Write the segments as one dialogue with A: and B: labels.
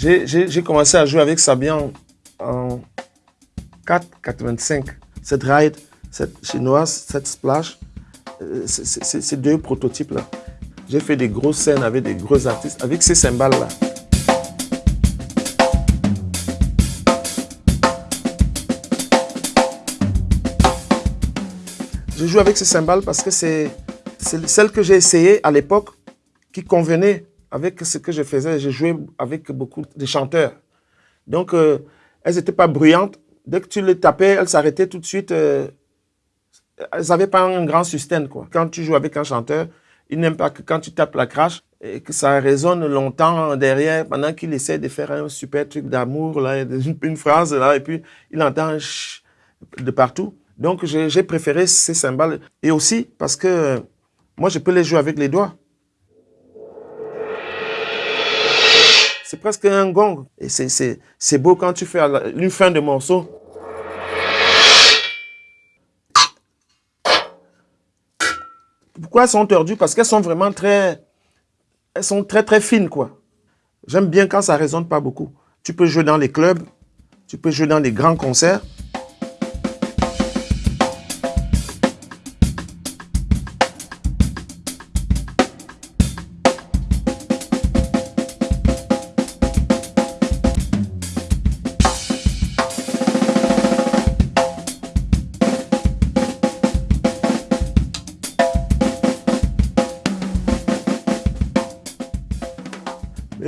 A: J'ai commencé à jouer avec Sabian en 4,85. Cette ride, cette chinoise, cette splash, euh, ces deux prototypes-là. J'ai fait des grosses scènes avec des gros artistes, avec ces cymbales-là. Je joue avec ces cymbales parce que c'est celle que j'ai essayé à l'époque qui convenait avec ce que je faisais. Je jouais avec beaucoup de chanteurs. Donc, euh, elles n'étaient pas bruyantes. Dès que tu les tapais, elles s'arrêtaient tout de suite. Euh, elles n'avaient pas un grand sustain. Quoi. Quand tu joues avec un chanteur, il n'aime pas que quand tu tapes la crash, et que ça résonne longtemps derrière pendant qu'il essaie de faire un super truc d'amour, là, une, phrase, là, et puis il entend de partout. Donc, j'ai préféré ces cymbales. Et aussi parce que moi, je peux les jouer avec les doigts. C'est presque un gong. Et c'est beau quand tu fais une fin de morceau. Pourquoi elles sont tordues? Parce qu'elles sont vraiment très... Elles sont très, très fines, quoi. J'aime bien quand ça résonne pas beaucoup. Tu peux jouer dans les clubs, tu peux jouer dans les grands concerts.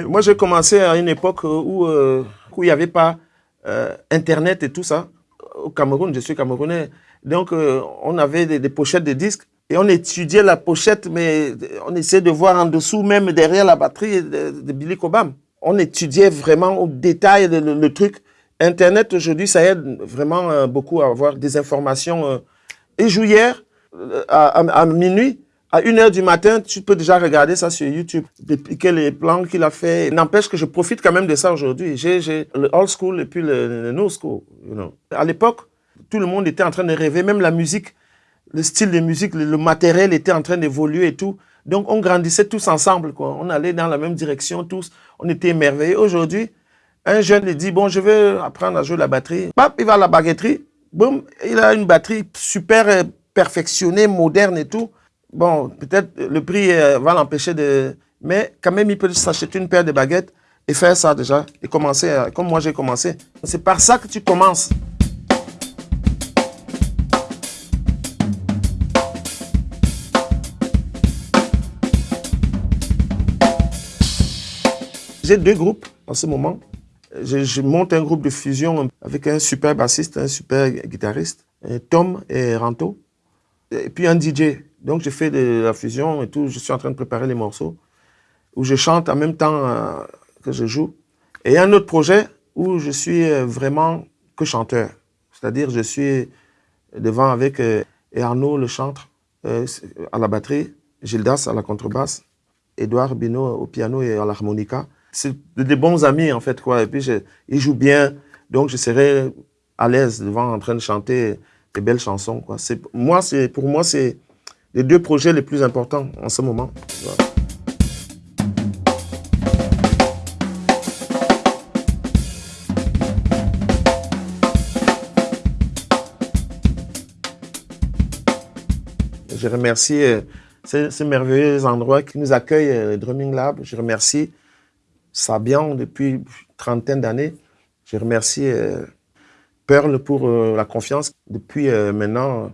A: Moi, j'ai commencé à une époque où, euh, où il n'y avait pas euh, Internet et tout ça. Au Cameroun, je suis camerounais. Donc, euh, on avait des, pochettes de disques et on étudiait la pochette, mais on essayait de voir en dessous, même derrière la batterie de, Billy Cobham. On étudiait vraiment au détail le, truc. Internet, aujourd'hui, ça aide vraiment beaucoup à avoir des informations. Et hier, à minuit, à 1h du matin, tu peux déjà regarder ça sur YouTube, dépiquer les plans qu'il a fait. N'empêche que je profite quand même de ça aujourd'hui. J'ai le old school et puis le, new school. À l'époque, tout le monde était en train de rêver, même la musique, le style de musique, le, matériel était en train d'évoluer et tout. Donc on grandissait tous ensemble. On allait dans la même direction tous, on était émerveillés. Aujourd'hui, un jeune il dit, bon, je veux apprendre à jouer la batterie. Pap, il va à la baguetterie, boum, il a une batterie super euh, perfectionnée, moderne et tout. Bon, peut-être le prix euh, va l'empêcher de... Mais quand même, il peut s'acheter une paire de baguettes et faire ça déjà. Et commencer, euh, comme moi j'ai commencé. C'est par ça que tu commences. J'ai deux groupes en ce moment. Je, je, monte un groupe de fusion avec un super bassiste, un super guitariste, Tom et Ranto, et puis un DJ. Donc, je fais de la fusion et tout. Je suis en train de préparer les morceaux où je chante en même temps euh, que je joue. Et un autre projet où je suis euh, vraiment que chanteur. C'est-à-dire, je suis devant avec euh, Arnaud, le chantre, à la batterie, Gildas à la contrebasse, Edouard Bino au piano et à l'harmonica. C'est des bons amis, en fait, quoi. Et puis, je, ils jouent bien. Donc, je serai à l'aise devant en train de chanter des belles chansons, quoi. Moi, pour moi, c'est les deux projets les plus importants en ce moment. Je remercie euh, ces, merveilleux endroits qui nous accueillent, euh, le Drumming Lab. Je remercie Sabian depuis une trentaine d'années. Je remercie euh, Pour la confiance depuis maintenant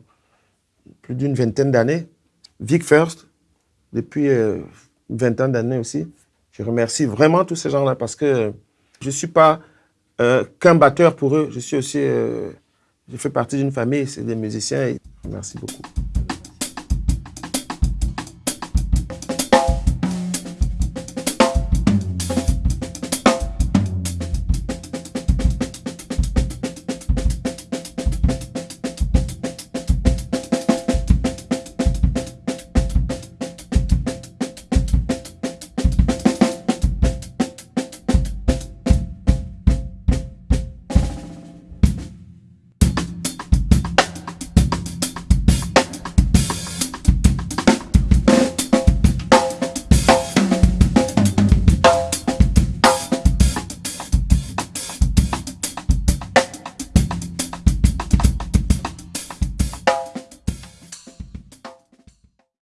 A: plus d'une vingtaine d'années. Vic First, depuis euh, une vingtaine d'années aussi. Je remercie vraiment tous ces gens-là parce que je ne suis pas euh, qu'un batteur pour eux. Je suis aussi, euh, je fais partie d'une famille, c'est des musiciens. merci beaucoup.